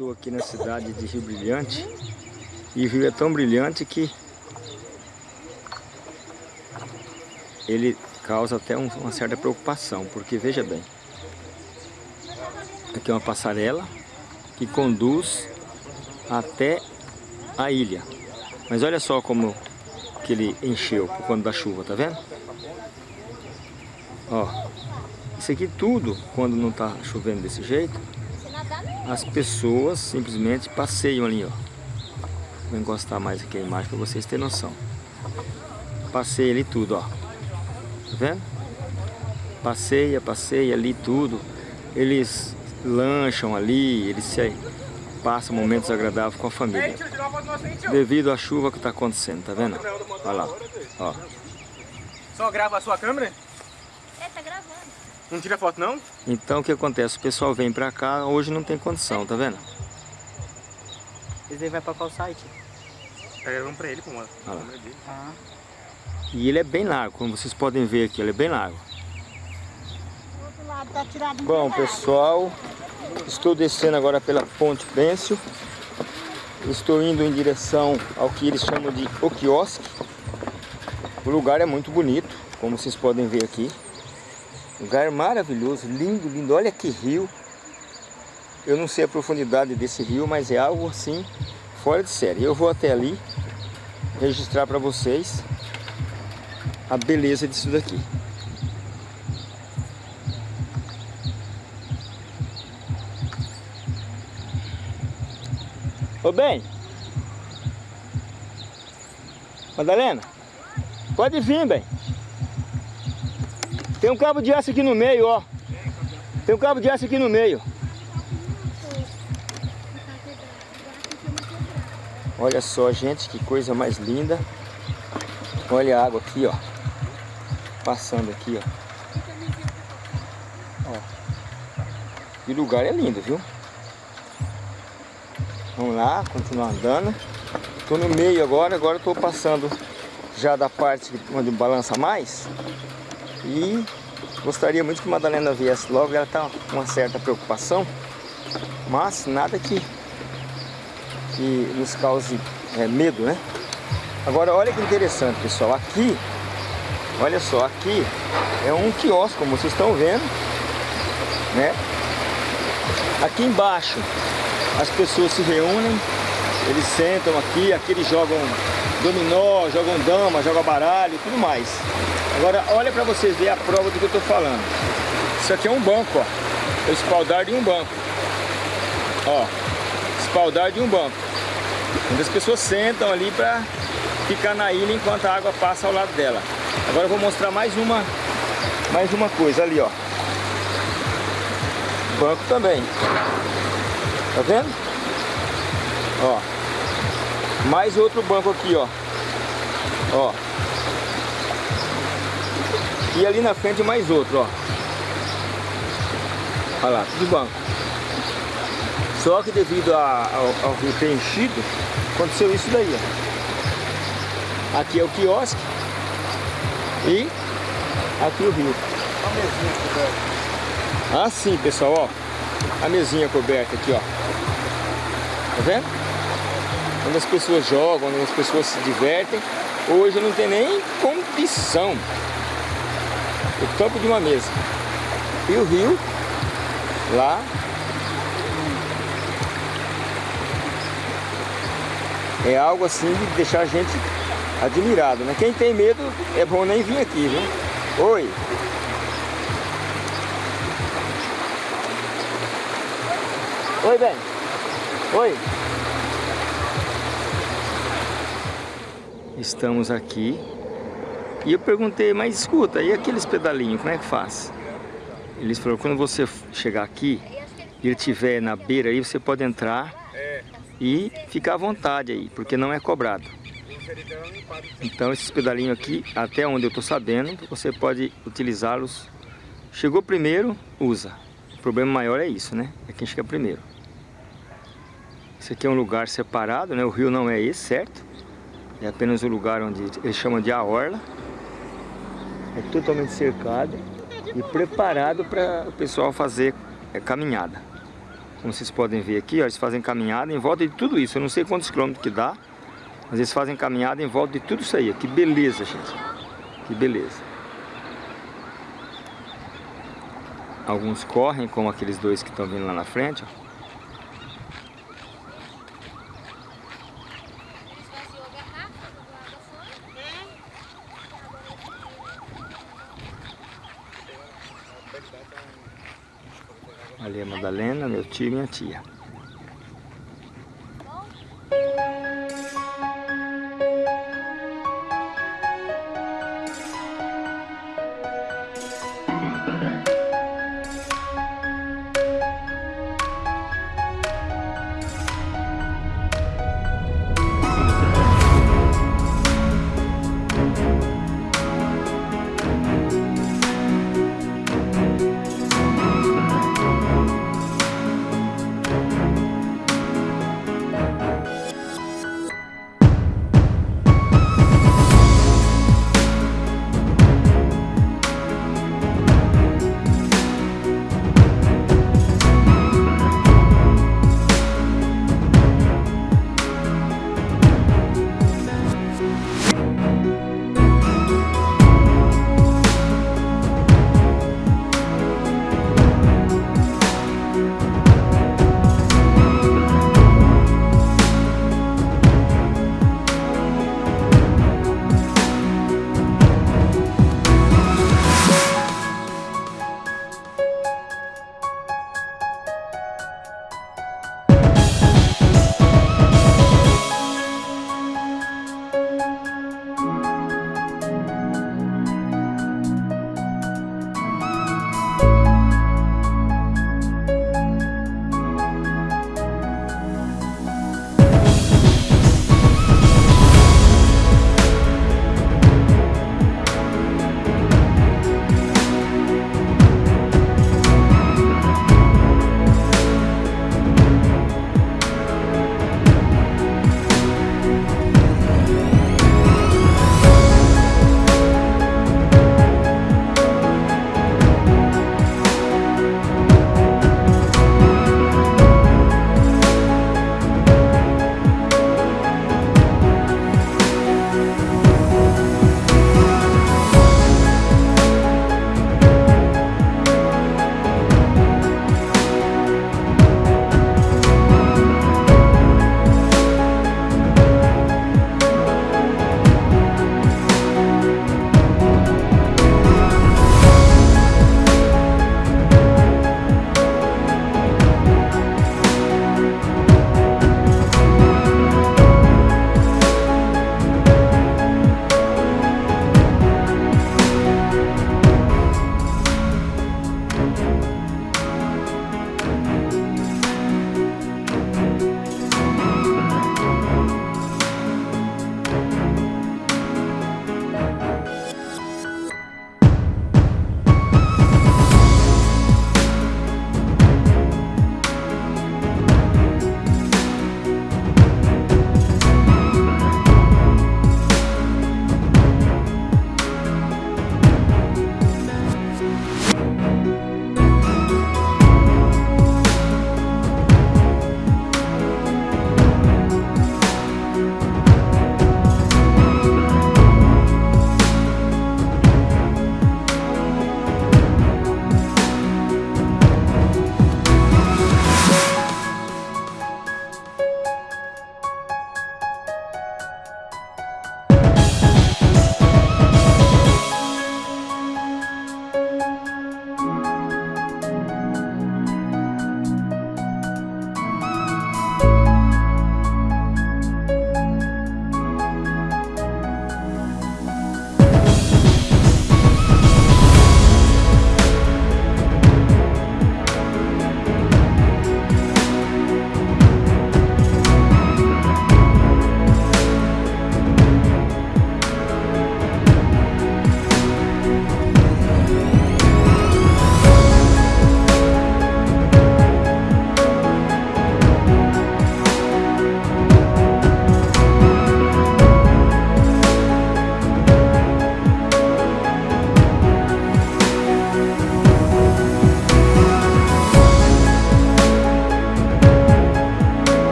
Estou aqui na cidade de Rio Brilhante e o rio é tão brilhante que ele causa até um, uma certa preocupação, porque veja bem, aqui é uma passarela que conduz até a ilha. Mas olha só como que ele encheu por conta da chuva, tá vendo? Ó, isso aqui tudo, quando não tá chovendo desse jeito, as pessoas simplesmente passeiam ali, ó. Vou encostar mais aqui a imagem para vocês terem noção. Passeia ali tudo, ó. Tá vendo? Passeia, passeia ali tudo. Eles lancham ali, eles se passam momentos agradáveis com a família. Devido à chuva que está acontecendo, tá vendo? Olha lá, ó. Só grava a sua câmera? Tá gravando. Não tira foto não? Então o que acontece? O pessoal vem pra cá, hoje não tem condição, tá vendo? Aí vai pra qual site? Tá gravando pra ele, pô, mano. Lá. Ah. E ele é bem largo, como vocês podem ver aqui, ele é bem largo. O outro lado tá tirado Bom, pessoal, estou descendo agora pela Ponte Pêncil. Estou indo em direção ao que eles chamam de O Quiosque. O lugar é muito bonito, como vocês podem ver aqui. Lugar maravilhoso, lindo, lindo. Olha que rio. Eu não sei a profundidade desse rio, mas é algo assim fora de série. Eu vou até ali registrar para vocês a beleza disso daqui. Ô bem, Madalena, pode vir, bem. Tem um cabo de aço aqui no meio, ó. Tem um cabo de aço aqui no meio. Olha só, gente, que coisa mais linda. Olha a água aqui, ó. Passando aqui, ó. ó. E o lugar é lindo, viu? Vamos lá, continuar andando. Estou no meio agora, agora estou passando já da parte onde balança mais. E gostaria muito que a Madalena viesse logo, ela está com uma certa preocupação, mas nada que, que nos cause é, medo, né? Agora olha que interessante pessoal, aqui, olha só, aqui é um quiosque, como vocês estão vendo, né? Aqui embaixo as pessoas se reúnem, eles sentam aqui, aqui eles jogam dominó, jogam dama, jogam baralho e tudo mais. Agora, olha para vocês verem a prova do que eu estou falando. Isso aqui é um banco, ó. É o espaldar de um banco. Ó, espaldar de um banco. Onde as pessoas sentam ali para ficar na ilha enquanto a água passa ao lado dela. Agora eu vou mostrar mais uma, mais uma coisa ali, ó. Banco também. Tá vendo? Ó. Mais outro banco aqui, ó. Ó. E ali na frente mais outro, ó. Olha lá, tudo banco. Só que devido a, ao, ao rio ter enchido, aconteceu isso daí, ó. Aqui é o quiosque e aqui o rio. A mesinha coberta. Ah, sim, pessoal, ó. A mesinha coberta aqui, ó. Tá vendo? Onde as pessoas jogam, onde as pessoas se divertem. Hoje não tem nem condição. O topo de uma mesa. E o rio, lá. É algo assim de deixar a gente admirado, né? Quem tem medo, é bom nem vir aqui, viu? Oi! Oi, bem. Oi. Estamos aqui. E eu perguntei, mas escuta, e aqueles pedalinhos, como é que faz? Eles falaram, quando você chegar aqui e ele estiver na beira aí, você pode entrar e ficar à vontade aí, porque não é cobrado. Então esses pedalinhos aqui, até onde eu estou sabendo, você pode utilizá-los. Chegou primeiro, usa. O problema maior é isso, né? É quem chega primeiro. Esse aqui é um lugar separado, né? O rio não é esse, certo? É apenas o lugar onde eles chamam de a orla. É totalmente cercado e preparado para o pessoal fazer é, caminhada. Como vocês podem ver aqui, ó, eles fazem caminhada em volta de tudo isso. Eu não sei quantos quilômetros que dá, mas eles fazem caminhada em volta de tudo isso aí. Que beleza, gente. Que beleza. Alguns correm, como aqueles dois que estão vindo lá na frente. Ó. Esvaziou a garrafa, jogou água fora. Ali é a Madalena, meu tio e minha tia.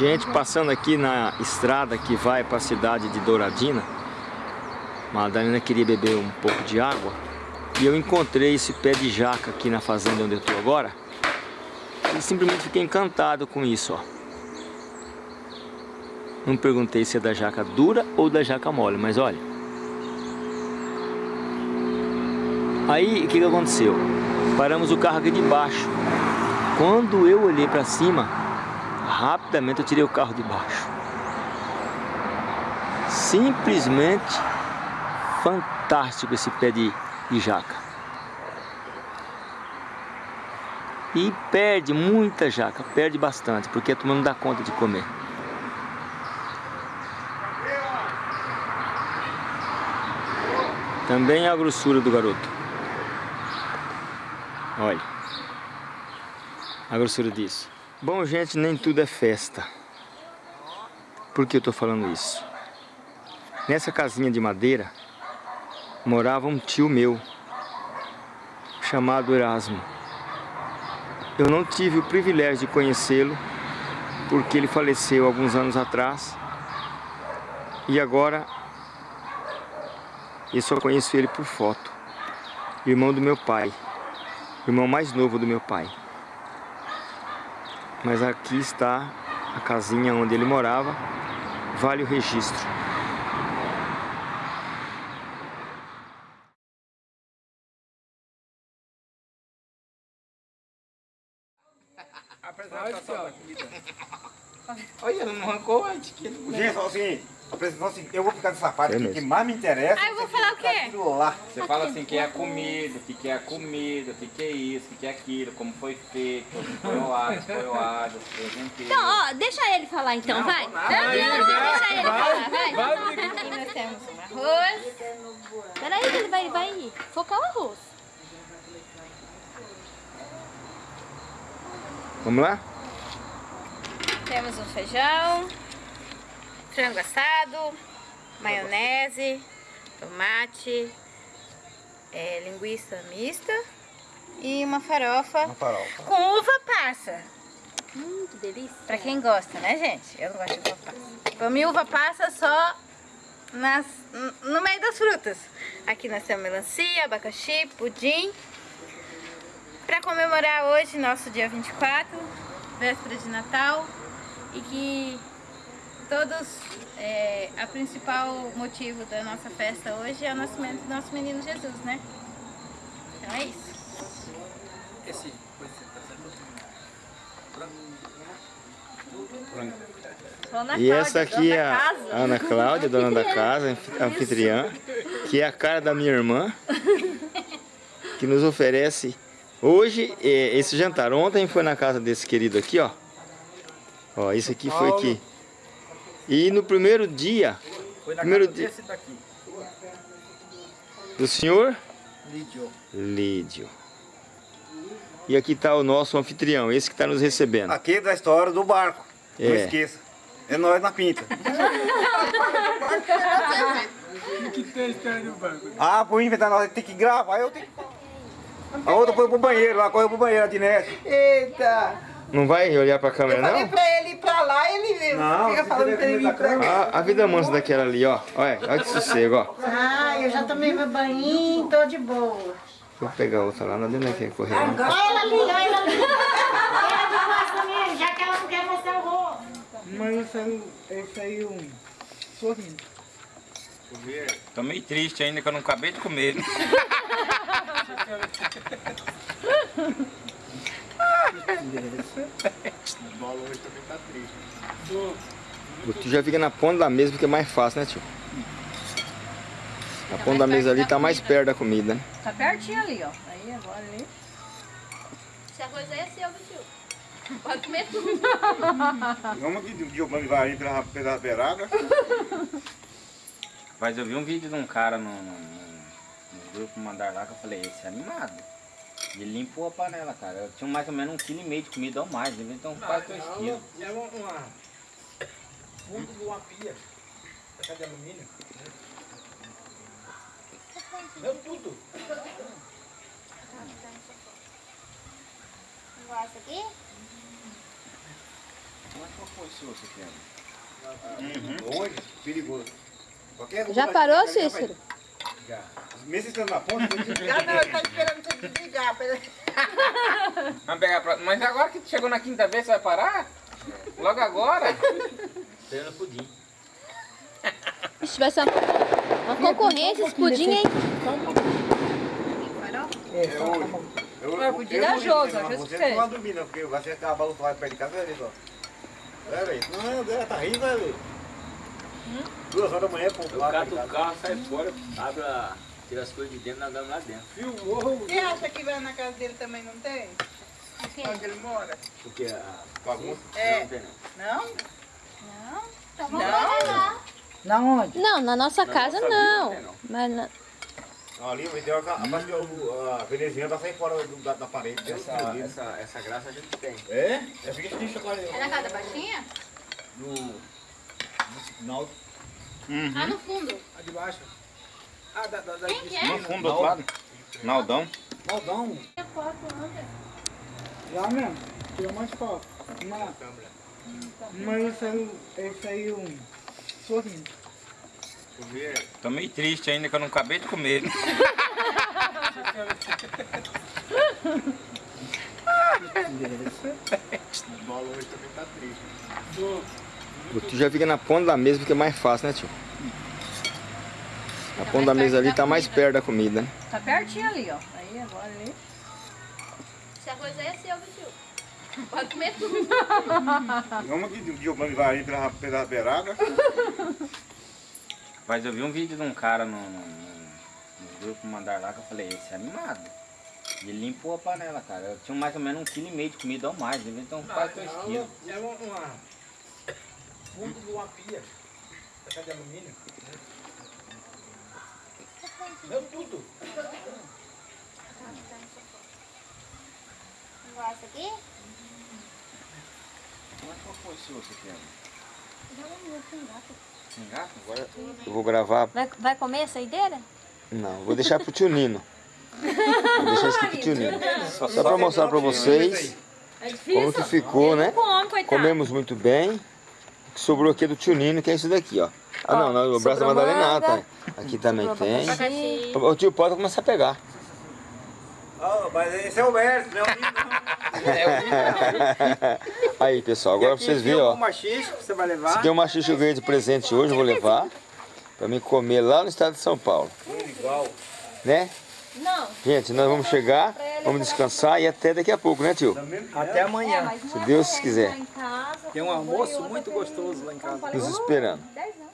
Gente, passando aqui na estrada que vai para a cidade de Douradina, Madalena queria beber um pouco de água e eu encontrei esse pé de jaca aqui na fazenda onde eu estou agora e simplesmente fiquei encantado com isso, ó. Não perguntei se é da jaca dura ou da jaca mole, mas olha. Aí, o que, que aconteceu? Paramos o carro aqui de baixo. Quando eu olhei para cima, rapidamente eu tirei o carro de baixo. Simplesmente fantástico esse pé de, de jaca. E perde muita jaca, perde bastante, porque a turma não dá conta de comer. Também a grossura do garoto. Olha. A grossura disso. Bom, gente, nem tudo é festa. Por que eu tô falando isso? Nessa casinha de madeira, morava um tio meu, chamado Erasmo. Eu não tive o privilégio de conhecê-lo, porque ele faleceu alguns anos atrás. E agora eu só conheço ele por foto. Irmão do meu pai. Irmão mais novo do meu pai. Mas aqui está a casinha onde ele morava. Vale o registro. Olha, não arrancou a etiqueta. Gente, fala assim, a assim, eu vou ficar nessa parte É que mais me interessa. Ah, eu vou falar o quê? Lá. Você fala assim, que é a comida, o que que é a comida, o que que é isso, o que que é aquilo, como foi feito, foi o ar, foi o ar. Então, ó, deixa ele falar então, vai. Não, não, não, deixa ele falar, vai. Aqui nós temos um arroz. Peraí, que ele vai, vai focar o arroz. Vamos lá? Temos um feijão, frango assado, maionese, tomate, é, linguiça mista e uma farofa Uma farofa. com uva passa. Hum, que delícia. Pra quem gosta, né, gente? Eu não gosto de uva passa. Pra mim, uva passa só nas, no meio das frutas. Aqui nós temos melancia, abacaxi, pudim. Pra comemorar hoje, nosso dia 24, véspera de Natal, e que todos, é, a principal motivo da nossa festa hoje é o nascimento do nosso menino Jesus, né? Então é isso. Dona E essa aqui é a casa. Ana Cláudia, dona da casa, anfi- anfitriã, que é a cara da minha irmã, que nos oferece hoje eh, esse jantar. Ontem foi na casa desse querido aqui, ó. Ó, isso aqui foi aqui. E no primeiro dia, Foi na Primeiro casa dia- desse daqui. do senhor Lídio. Lídio. E aqui está o nosso anfitrião, esse que está nos recebendo. Aqui é da história do barco. Não É. esqueça. É nós na pinta. que tem a história do banco? Ah, por inventar nós tem que gravar, eu tenho que. A outra foi pro banheiro, lá correu pro banheiro, a Dinete. Eita! Não vai olhar para a câmera, Falei não? pra ele ir pra lá, ele Não, fica falando pra vir pra cá. Ah, a vida mansa daquela ali, ó. Olha, olha que sossego, ó. Ah, eu já tomei meu banho, tô de boa. Vou pegar outra lá, não adianta quer correr. Não. Olha ela ali, olha ela ali. Ela já que ela não quer mostrar o rosto. Mas eu saí, eu saí um sorrindo. Tô meio triste ainda que eu não acabei de comer. né? Tu já fica na ponta da mesa porque é mais fácil, né, tio? A ponta da mesa ali tá mais perto da comida, né? Tá pertinho ali, ó. Aí agora ali. Esse arroz aí é seu, viu, tio? Pode comer tudo. Vamos aqui de Giovanni vai pela, pela beirada. Mas eu vi um vídeo de um cara no, no, no- no grupo mandar lá que eu falei, esse é animado. Ele limpou a panela, cara. Eu tinha mais ou menos um quilo e meio de comida ou mais, devia ter uns quase dois quilos. É uma, uma fundo de uma pia. Essa de alumínio. Deu tudo. Gosta aqui? Mas qual foi o seu, você quer? Longe, perigoso. Já parou, que Cícero? Já. Mesmo estando na ponta, você Já não, ele tá esperando você desligar. Vamos pegar pra... Mas agora que chegou na quinta vez, você vai parar? Logo agora? Tem no pudim. Vai ser uma, uma concorrência esse pudim, hein? É, tá bom. Eu, Mas podia dar jogo, às vezes você que não vai dormir não, porque você ficar balançado perto de casa, olha só. É, velho. Não, ela tá rindo, né, velho? Duas horas da manhã, pô, Eu cato o carro, sai fora, abre a... Tira as coisas de dentro e nós damos lá dentro. Você acha que vai na casa dele também não tem? Onde ele mora? Porque a... Bagunça. É. Não tem não. Não? Não? Não? Na onde? Não, na nossa casa nossa não. Mas na- Ali, o ideal é a, a, a veneziana vai sair fora do- da, da parede. Essa, Essa, essa, essa graça a gente tem. É? É fica de chocolate. É na casa da baixinha? No... no sinal. Ah, no fundo. A de baixo. Ah, da, da, da, Quem que é? No fundo, do outro lado. Naldão. Maldão. Já mesmo. Tira mais foto. Mas, mas esse aí, esse aí um sorrindo. Tô meio triste ainda que eu não acabei de comer. O tio já fica na ponta da mesa porque é mais fácil, né, tio? A ponta da mesa ali tá mais perto da comida, né? Tá pertinho ali, ó. Aí agora ali. Se a coisa é seu, tio. Pode comer tudo. Vamos que o plano vai ali pela, pela beirada. Mas eu vi um vídeo de um cara no, no, no- no grupo mandar lá que eu falei, esse é animado. E ele limpou a panela, cara. Eu tinha mais ou menos um quilo e meio de comida ou mais, então quase dois quilos. É uma... uma... Fundo de uma pia. Essa de alumínio. Meu tudo. Gosta aqui? Mas qual foi o seu, você quer? Sem gato? Agora eu vou gravar. Vai, vai comer a saideira? Não, vou deixar pro tio Nino. Vou deixar isso aqui pro tio Nino. Só pra mostrar pra vocês É como que ficou, né? Comemos muito bem. O que sobrou aqui é do tio Nino, que é isso daqui, ó. Ah, não, não, o braço da Madalena, manga, tá. Aqui também tem. Abacaxi. O tio pode começar a pegar. Ah, mas esse é o Mércio, né? Aí, pessoal, agora pra vocês verem, ó. machixe que você vai levar. aqui é um machixe ganhei de presente hoje, eu vou levar. Pra mim comer lá no estado de São Paulo. Igual. Né? Não. Gente, nós vamos chegar, vamos descansar e até daqui a pouco, né, tio? Até amanhã. Se Deus quiser. Tem um almoço muito gostoso lá em casa. Nos esperando. Dez anos.